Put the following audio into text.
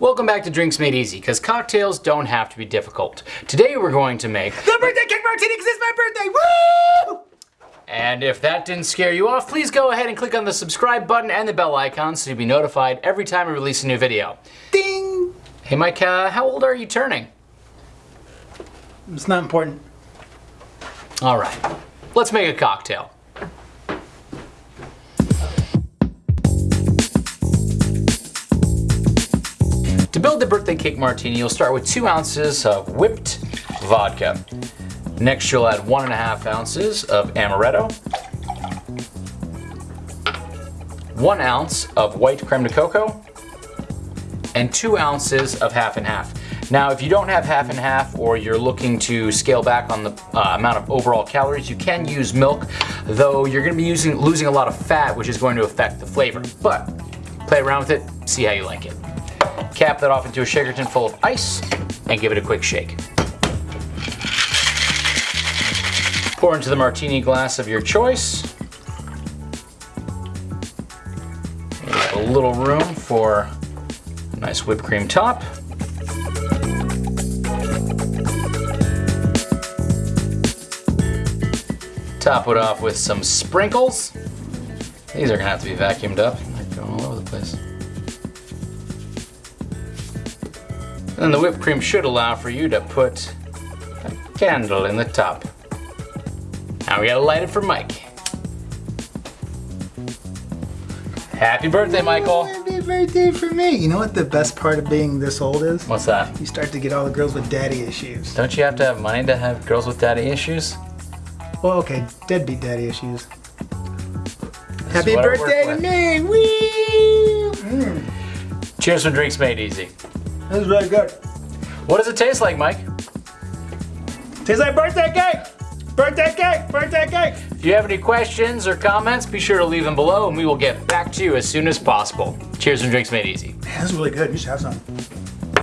Welcome back to Drinks Made Easy, because cocktails don't have to be difficult. Today we're going to make The birthday cake martini because it's my birthday. Woo! And if that didn't scare you off, please go ahead and click on the subscribe button and the bell icon so you'll be notified every time we release a new video. Ding! Hey Mike, uh, how old are you turning? It's not important. All right, let's make a cocktail. To build the birthday cake martini, you'll start with two ounces of whipped vodka. Next, you'll add one and a half ounces of amaretto, one ounce of white creme de cocoa, and two ounces of half and half. Now, if you don't have half and half or you're looking to scale back on the uh, amount of overall calories, you can use milk, though you're gonna be using, losing a lot of fat, which is going to affect the flavor. But play around with it, see how you like it. Cap that off into a shaker tin full of ice and give it a quick shake. Pour into the martini glass of your choice. A little room for a nice whipped cream top. Top it off with some sprinkles. These are gonna have to be vacuumed up. They're going all over the place. And the whipped cream should allow for you to put a candle in the top. Now we gotta light it for Mike. Happy birthday, Michael. Happy birthday for me. You know what the best part of being this old is? What's that? You start to get all the girls with daddy issues. Don't you have to have money to have girls with daddy issues? Well, okay, deadbeat daddy issues. Happy I work birthday to me! Woo! Mm, Cheers for drinks made easy. That is really good. What does it taste like, Mike? Tastes like birthday cake! Birthday cake! Birthday cake! If you have any questions or comments, be sure to leave them below and we will get back to you as soon as possible. Cheers and drinks made easy. Man, this is really good. You should have some.